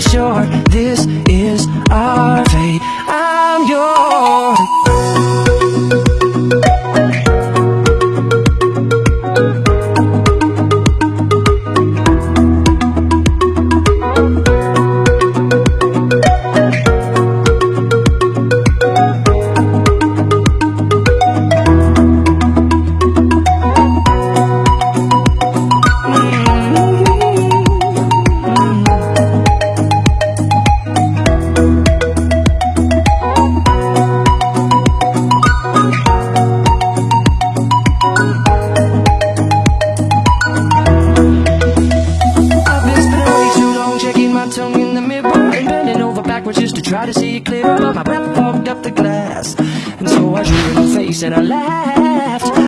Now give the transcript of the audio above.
sure this is our backwards just to try to see it clearer. But my breath fogged up the glass. And so I drew in my face and I laughed.